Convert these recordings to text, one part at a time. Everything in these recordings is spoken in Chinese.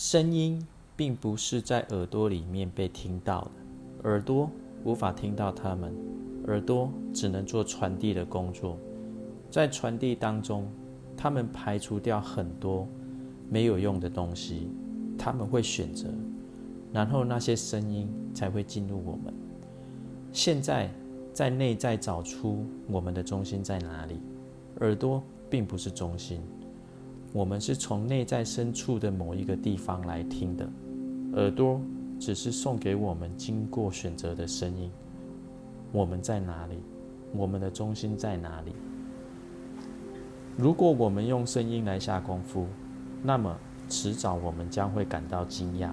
声音并不是在耳朵里面被听到的，耳朵无法听到它们，耳朵只能做传递的工作。在传递当中，他们排除掉很多没有用的东西，他们会选择，然后那些声音才会进入我们。现在在内在找出我们的中心在哪里，耳朵并不是中心。我们是从内在深处的某一个地方来听的，耳朵只是送给我们经过选择的声音。我们在哪里？我们的中心在哪里？如果我们用声音来下功夫，那么迟早我们将会感到惊讶，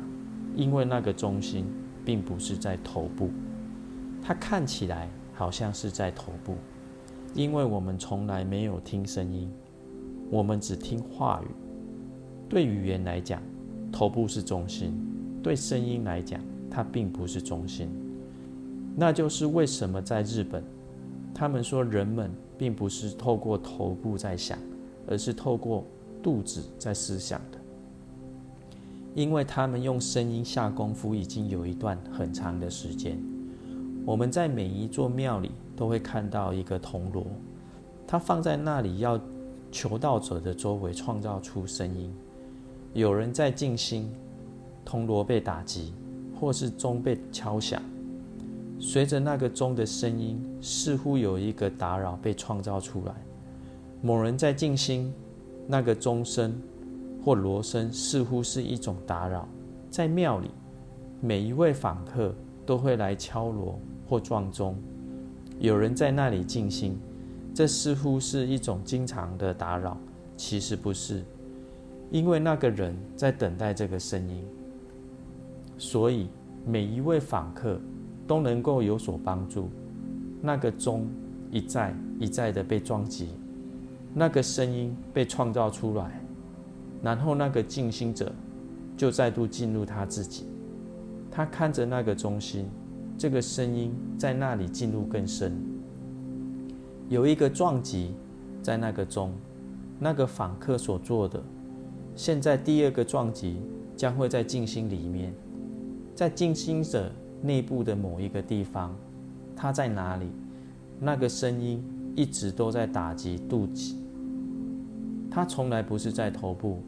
因为那个中心并不是在头部，它看起来好像是在头部，因为我们从来没有听声音。我们只听话语。对语言来讲，头部是中心；对声音来讲，它并不是中心。那就是为什么在日本，他们说人们并不是透过头部在想，而是透过肚子在思想的。因为他们用声音下功夫已经有一段很长的时间。我们在每一座庙里都会看到一个铜锣，它放在那里要。求道者的周围创造出声音，有人在静心，铜锣被打击，或是钟被敲响，随着那个钟的声音，似乎有一个打扰被创造出来。某人在静心，那个钟声或锣声似乎是一种打扰。在庙里，每一位访客都会来敲锣或撞钟，有人在那里静心。这似乎是一种经常的打扰，其实不是，因为那个人在等待这个声音，所以每一位访客都能够有所帮助。那个钟一再一再的被撞击，那个声音被创造出来，然后那个静心者就再度进入他自己，他看着那个中心，这个声音在那里进入更深。有一个撞击在那个钟，那个访客所做的。现在第二个撞击将会在静心里面，在静心者内部的某一个地方，它在哪里？那个声音一直都在打击肚脐，它从来不是在头部。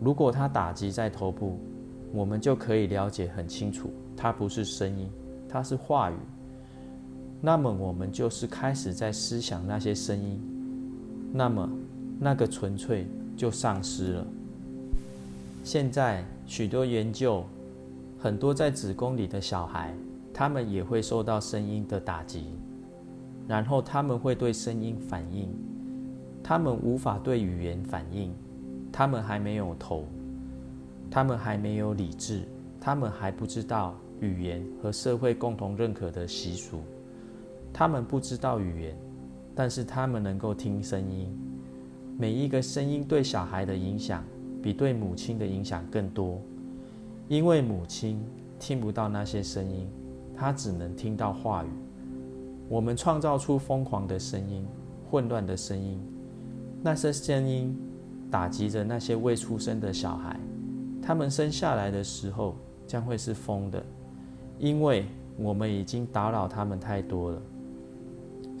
如果它打击在头部，我们就可以了解很清楚，它不是声音，它是话语。那么我们就是开始在思想那些声音，那么那个纯粹就丧失了。现在许多研究，很多在子宫里的小孩，他们也会受到声音的打击，然后他们会对声音反应，他们无法对语言反应，他们还没有头，他们还没有理智，他们还不知道语言和社会共同认可的习俗。他们不知道语言，但是他们能够听声音。每一个声音对小孩的影响，比对母亲的影响更多，因为母亲听不到那些声音，她只能听到话语。我们创造出疯狂的声音、混乱的声音，那些声音打击着那些未出生的小孩，他们生下来的时候将会是疯的，因为我们已经打扰他们太多了。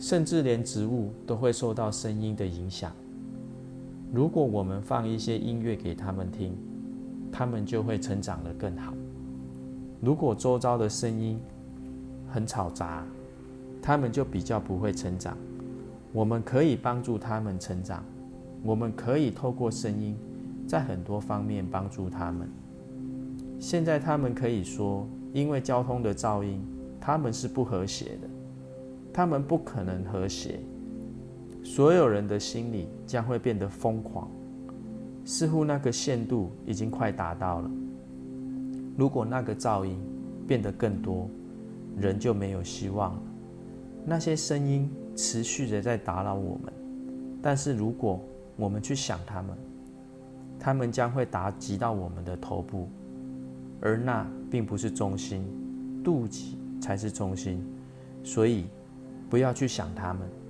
甚至连植物都会受到声音的影响。如果我们放一些音乐给他们听，他们就会成长得更好。如果周遭的声音很嘈杂，他们就比较不会成长。我们可以帮助他们成长，我们可以透过声音，在很多方面帮助他们。现在他们可以说，因为交通的噪音，他们是不和谐的。他们不可能和谐，所有人的心里将会变得疯狂，似乎那个限度已经快达到了。如果那个噪音变得更多，人就没有希望了。那些声音持续的在打扰我们，但是如果我们去想他们，他们将会打击到我们的头部，而那并不是中心，肚脐才是中心，所以。不要去想他们。